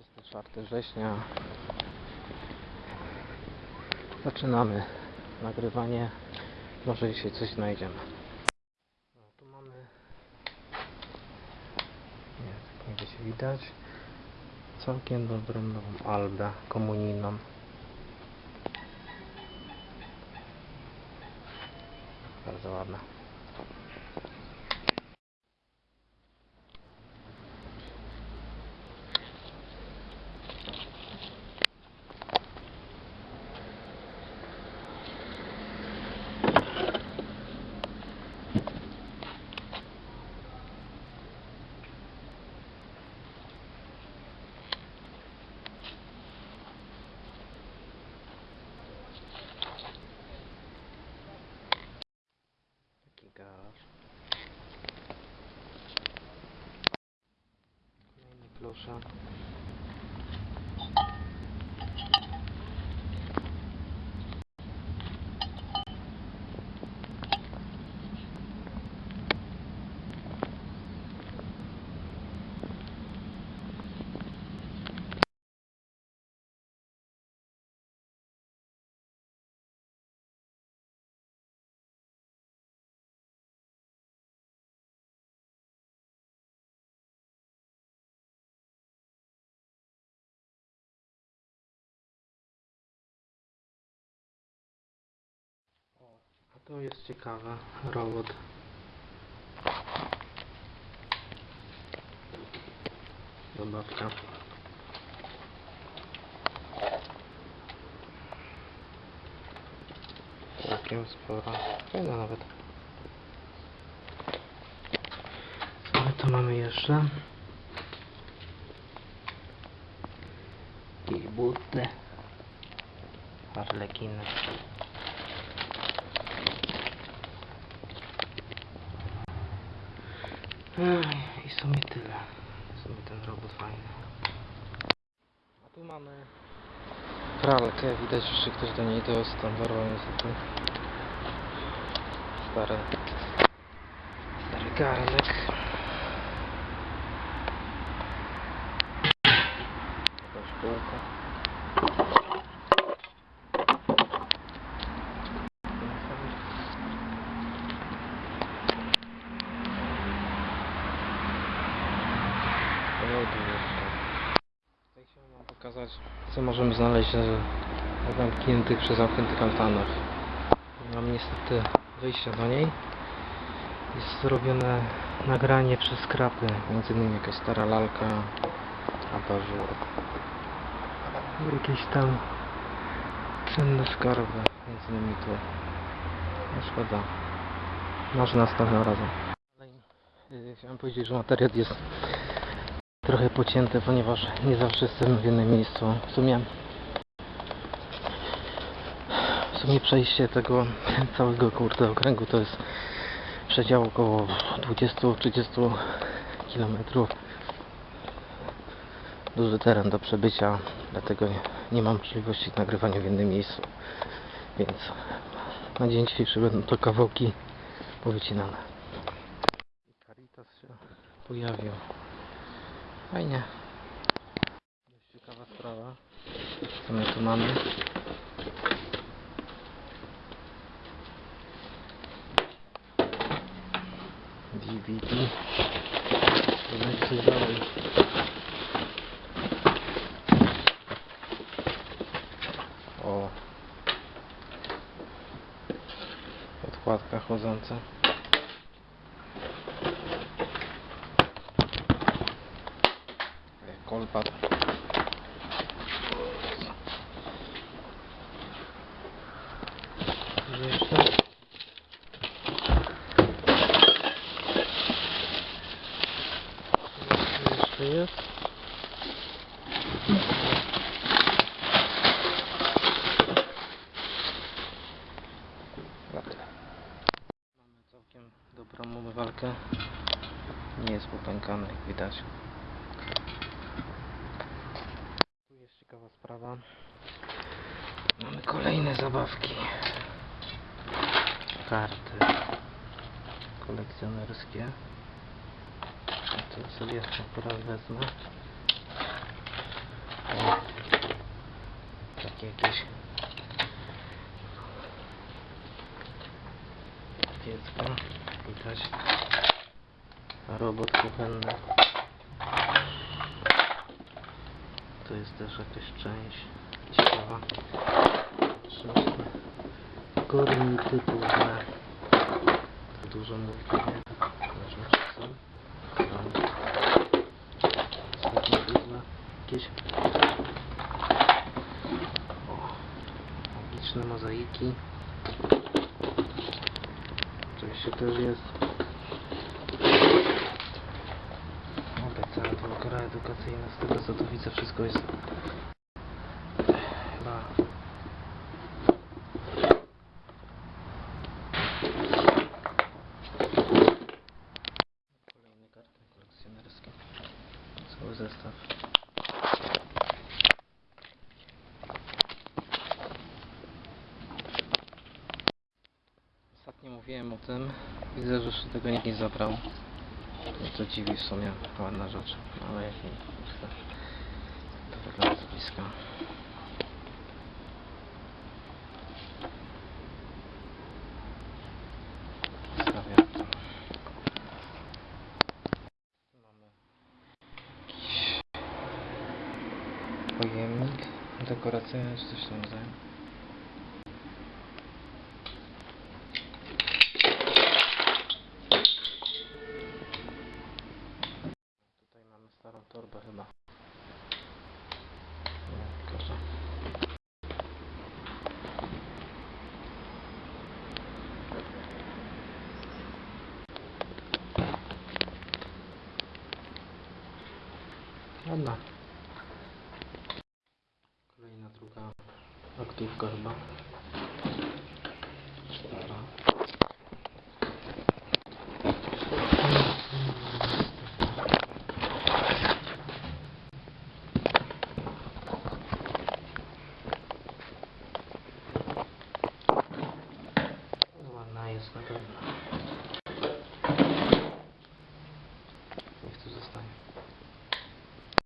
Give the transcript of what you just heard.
24 września. Zaczynamy nagrywanie. Może dzisiaj coś znajdziemy. No, tu mamy. Nie, tak nie będzie widać. Całkiem dobrą nową albę komunijną. Bardzo ładna. душа to jest ciekawe. Robot. Zabawka. Całkiem spora. Fajna nawet. Co my tu mamy jeszcze? I buty. Harlekiny. I w sumie tyle. W sumie ten robot fajny. A tu mamy pralkę. Widać, że się ktoś do niej dostał. Dorwał niestety. Stary. Stary garnek. Jakaś półka. Lody jeszcze. Tutaj chciałem wam pokazać, co możemy znaleźć na zamkniętych przez zamkniętych altanach. Mam niestety wyjścia do niej. Jest zrobione nagranie przez skrapy, między innymi jakaś stara lalka, abażur. Jakieś tam cenne skarby, między innymi tu. No szkoda. Może następnym razem. Y, Chciałem powiedzieć, że materiał jest trochę pocięte, ponieważ nie zawsze jestem w jednym miejscu. W sumie w sumie przejście tego całego kurde okręgu to jest przedział około 20-30 km. Duży teren do przebycia, dlatego nie, nie mam możliwości nagrywania w jednym miejscu. Więc na dzień dzisiejszy będą to kawałki powycinane. Caritas się pojawił. Fajnie. Dość ciekawa sprawa. Co my tu mamy? DVD. Coś dalej. O. Podkładka chodząca. Gdzie jeszcze? Jeszcze jest? Mamy całkiem dobrą umywalkę. Nie jest popękany, widać. Sprawa. Mamy kolejne zabawki. Karty kolekcjonerskie. To sobie akurat wezmę. Takie jakieś dziecko. Widać. Robot kuchenny. To jest też jakaś część ciekawa. Typu D. To dużo mówi pewnie. Zobaczmy czy są. Jakieś. Magiczne mozaiki. Oczywiście też jest. Edukacyjna. Z tego co tu widzę wszystko jest chyba Kolejne karty kolekcjonerskie. Cały zestaw. Ostatnio mówiłem o tym. Widzę, że jeszcze tego nikt nie zabrał. To dziwi w sumie. Ładna rzecz. Ale jak nie. To wygląda z bliska. Stawiam to. Mamy jakiś pojemnik dekoracyjny czy coś tam rodzaju. Tutaj mamy starą torbę chyba. Nie, proszę. Kolejna druga aktówka chyba.